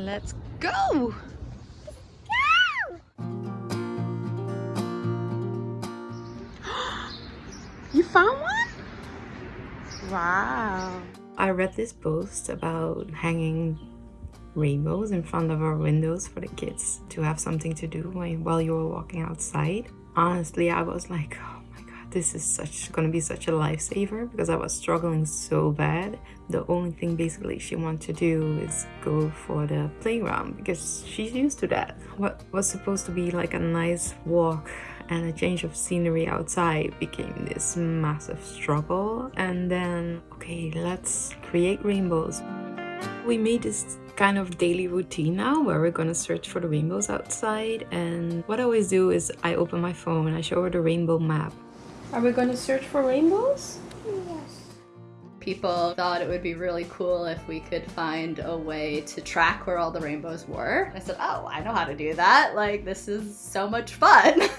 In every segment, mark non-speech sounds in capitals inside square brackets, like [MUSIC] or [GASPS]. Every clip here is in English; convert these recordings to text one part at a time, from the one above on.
Let's go! [GASPS] you found one? Wow. I read this post about hanging rainbows in front of our windows for the kids to have something to do while you were walking outside. Honestly, I was like, this is such gonna be such a lifesaver because I was struggling so bad. The only thing basically she wanted to do is go for the playground because she's used to that. What was supposed to be like a nice walk and a change of scenery outside became this massive struggle and then okay let's create rainbows we made this kind of daily routine now where we're gonna search for the rainbows outside and what I always do is I open my phone and I show her the rainbow map. Are we gonna search for rainbows? Yes. People thought it would be really cool if we could find a way to track where all the rainbows were. I said, oh, I know how to do that. Like, this is so much fun. [LAUGHS]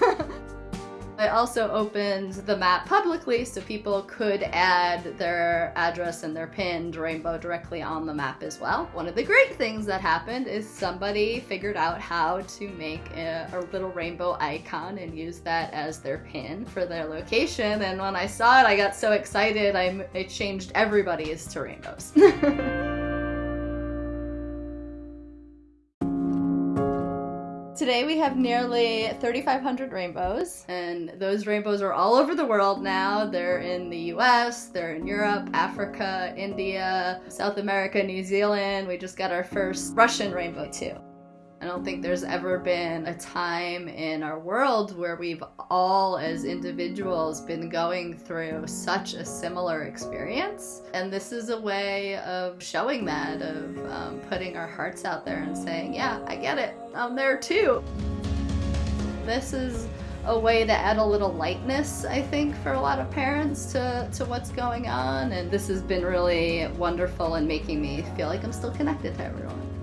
I also opened the map publicly so people could add their address and their pinned rainbow directly on the map as well. One of the great things that happened is somebody figured out how to make a, a little rainbow icon and use that as their pin for their location. And when I saw it, I got so excited, I, I changed everybody's to rainbows. [LAUGHS] Today we have nearly 3,500 rainbows, and those rainbows are all over the world now. They're in the US, they're in Europe, Africa, India, South America, New Zealand. We just got our first Russian rainbow too. I don't think there's ever been a time in our world where we've all, as individuals, been going through such a similar experience. And this is a way of showing that, of um, putting our hearts out there and saying, yeah, I get it. I'm there too. This is a way to add a little lightness, I think, for a lot of parents to, to what's going on. And this has been really wonderful in making me feel like I'm still connected to everyone.